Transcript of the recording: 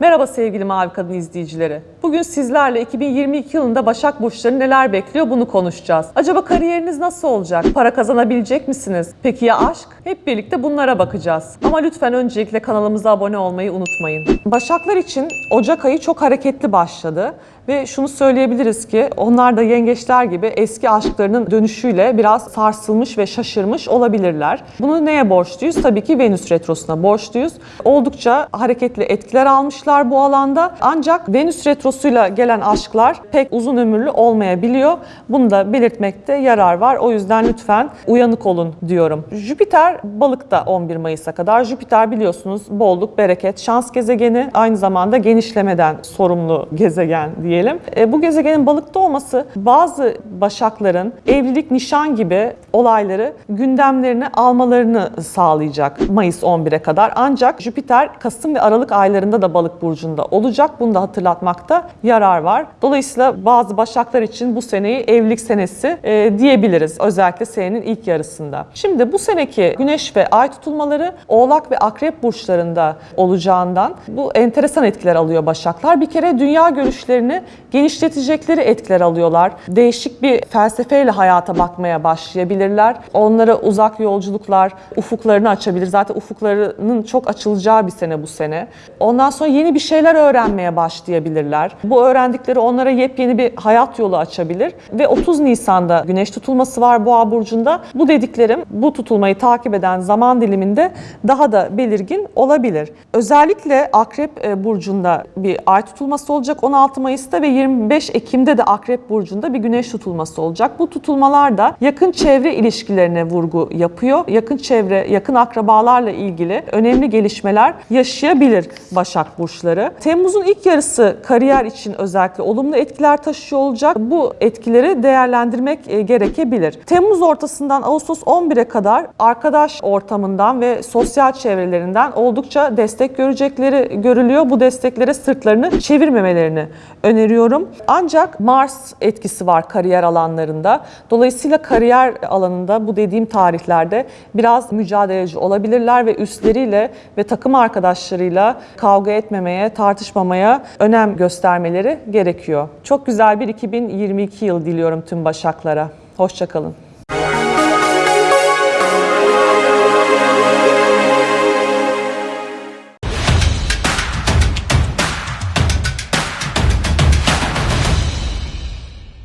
Merhaba sevgili Mavi Kadın izleyicileri. Bugün sizlerle 2022 yılında Başak Burçları neler bekliyor bunu konuşacağız. Acaba kariyeriniz nasıl olacak? Para kazanabilecek misiniz? Peki ya aşk? Hep birlikte bunlara bakacağız. Ama lütfen öncelikle kanalımıza abone olmayı unutmayın. Başaklar için Ocak ayı çok hareketli başladı. Ve şunu söyleyebiliriz ki onlar da yengeçler gibi eski aşklarının dönüşüyle biraz sarsılmış ve şaşırmış olabilirler. Bunu neye borçluyuz? Tabii ki Venüs Retrosu'na borçluyuz. Oldukça hareketli etkiler almışlar bu alanda. Ancak Venüs Retrosu'yla gelen aşklar pek uzun ömürlü olmayabiliyor. Bunu da belirtmekte yarar var. O yüzden lütfen uyanık olun diyorum. Jüpiter balıkta 11 Mayıs'a kadar. Jüpiter biliyorsunuz bolluk, bereket, şans gezegeni aynı zamanda genişlemeden sorumlu gezegen diyelim. E, bu gezegenin balıkta olması bazı başakların evlilik, nişan gibi olayları gündemlerine almalarını sağlayacak Mayıs 11'e kadar. Ancak Jüpiter Kasım ve Aralık aylarında da balık burcunda olacak. Bunu da hatırlatmakta yarar var. Dolayısıyla bazı başaklar için bu seneyi evlilik senesi e, diyebiliriz. Özellikle senenin ilk yarısında. Şimdi bu seneki güneş ve ay tutulmaları Oğlak ve Akrep burçlarında olacağından bu enteresan etkiler alıyor başaklar. Bir kere dünya görüşlerini genişletecekleri etkiler alıyorlar. Değişik bir felsefeyle hayata bakmaya başlayabilirler. Onlara uzak yolculuklar, ufuklarını açabilir. Zaten ufuklarının çok açılacağı bir sene bu sene. Ondan sonra yeni bir şeyler öğrenmeye başlayabilirler. Bu öğrendikleri onlara yepyeni bir hayat yolu açabilir. Ve 30 Nisan'da güneş tutulması var Boğa burcunda. Bu dediklerim bu tutulmayı takip eden zaman diliminde daha da belirgin olabilir. Özellikle Akrep e, burcunda bir ay tutulması olacak 16 Mayıs'ta ve 25 Ekim'de de Akrep burcunda bir güneş tutulması olacak. Bu tutulmalar da yakın çevre ilişkilerine vurgu yapıyor. Yakın çevre, yakın akrabalarla ilgili önemli gelişmeler yaşayabilir Başak burçları. Temmuz'un ilk yarısı kariyer için özellikle olumlu etkiler taşıyor olacak. Bu etkileri değerlendirmek e, gerekebilir. Temmuz ortasından Ağustos 11'e kadar arkadaş ortamından ve sosyal çevrelerinden oldukça destek görecekleri görülüyor. Bu desteklere sırtlarını çevirmemelerini öneriyorum. Ancak Mars etkisi var kariyer alanlarında. Dolayısıyla kariyer alanında bu dediğim tarihlerde biraz mücadeleci olabilirler ve üstleriyle ve takım arkadaşlarıyla kavga etmemeye, tartışmamaya önem göstermeleri gerekiyor. Çok güzel bir 2022 yıl diliyorum tüm başaklara. Hoşçakalın.